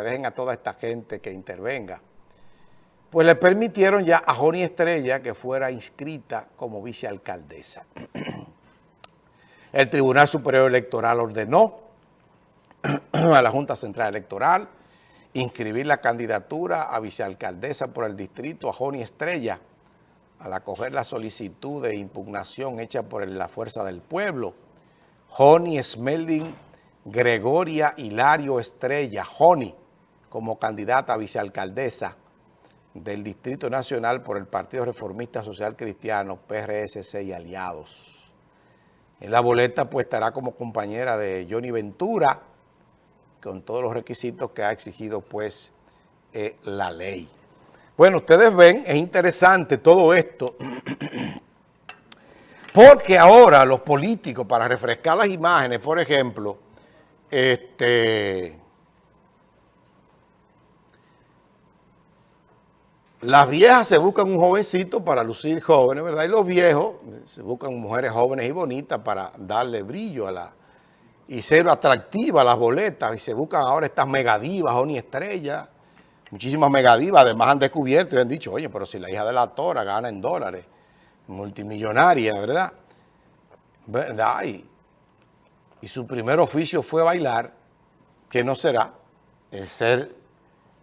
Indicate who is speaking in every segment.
Speaker 1: dejen a toda esta gente que intervenga. Pues le permitieron ya a Joni Estrella que fuera inscrita como vicealcaldesa. El Tribunal Superior Electoral ordenó a la Junta Central Electoral inscribir la candidatura a vicealcaldesa por el distrito a Joni Estrella al acoger la solicitud de impugnación hecha por la Fuerza del Pueblo. Joni Smelding Gregoria Hilario Estrella, Joni, como candidata a vicealcaldesa del Distrito Nacional por el Partido Reformista Social Cristiano, PRSC y aliados. En la boleta pues estará como compañera de Johnny Ventura, con todos los requisitos que ha exigido pues eh, la ley. Bueno, ustedes ven, es interesante todo esto, porque ahora los políticos, para refrescar las imágenes, por ejemplo, este, las viejas se buscan un jovencito para lucir jóvenes, ¿verdad? Y los viejos se buscan mujeres jóvenes y bonitas para darle brillo a la y ser atractiva a las boletas. Y se buscan ahora estas megadivas, ni Estrella, muchísimas megadivas. Además han descubierto y han dicho, oye, pero si la hija de la tora gana en dólares, multimillonaria, ¿verdad? ¿Verdad? Y, y su primer oficio fue bailar, que no será, es ser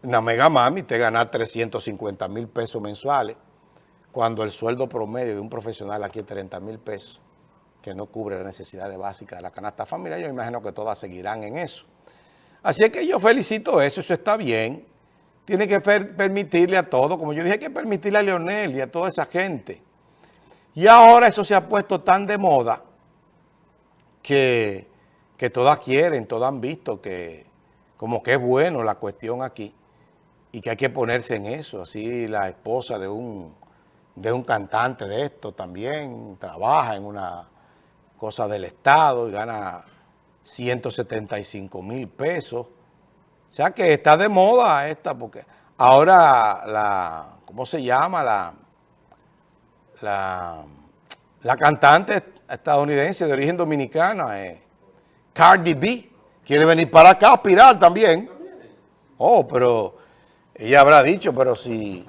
Speaker 1: una mega mami, te ganar 350 mil pesos mensuales, cuando el sueldo promedio de un profesional aquí es 30 mil pesos que no cubre las necesidades básicas de la canasta familiar. Yo imagino que todas seguirán en eso. Así es que yo felicito eso, eso está bien. Tiene que permitirle a todo, como yo dije, hay que permitirle a Leonel y a toda esa gente. Y ahora eso se ha puesto tan de moda que, que todas quieren, todas han visto que como que es bueno la cuestión aquí y que hay que ponerse en eso. Así la esposa de un, de un cantante de esto también trabaja en una cosa del Estado y gana 175 mil pesos. O sea que está de moda esta, porque ahora la, ¿cómo se llama? La, la, la cantante estadounidense de origen dominicana, eh, Cardi B, quiere venir para acá a aspirar también. Oh, pero ella habrá dicho, pero si,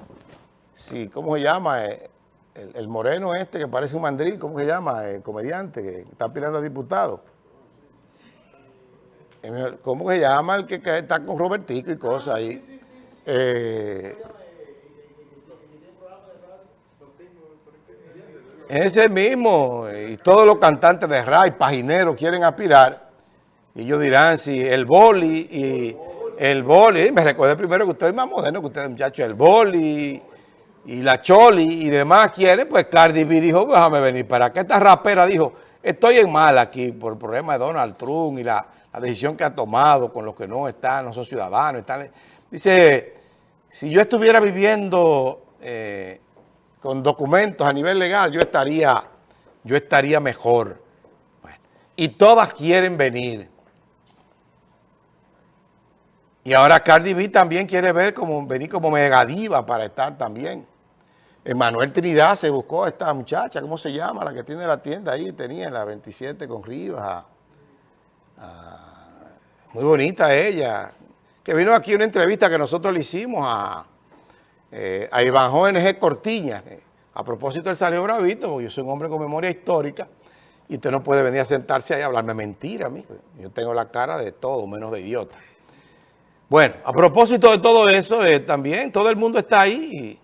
Speaker 1: si ¿cómo se llama? Eh, el, moreno este que parece un mandril, ¿cómo se llama? El comediante que está aspirando a diputado. ¿Cómo se llama el que, está con Robertico y cosas ahí? Eh, ese mismo, y todos los cantantes de RAI, pagineros, quieren aspirar, y ellos dirán si el boli y el boli, me recuerdo primero que usted es más moderno que usted, muchacho, el boli y la Choli y demás quieren, pues Cardi B dijo, déjame venir para acá. Esta rapera dijo, estoy en mal aquí por el problema de Donald Trump y la, decisión que ha tomado con los que no están, no son ciudadanos. Dice, si yo estuviera viviendo eh, con documentos a nivel legal, yo estaría, yo estaría mejor. y todas quieren venir. Y ahora Cardi B también quiere ver como, venir como megadiva para estar también. Emanuel Trinidad se buscó a esta muchacha, ¿cómo se llama? La que tiene la tienda ahí, tenía la 27 con Rivas. muy bonita ella. Que vino aquí una entrevista que nosotros le hicimos a, eh, a Iván G. Cortiña. A propósito, él salió bravito, porque yo soy un hombre con memoria histórica y usted no puede venir a sentarse ahí a hablarme mentira a mí. Yo tengo la cara de todo, menos de idiota. Bueno, a propósito de todo eso, eh, también todo el mundo está ahí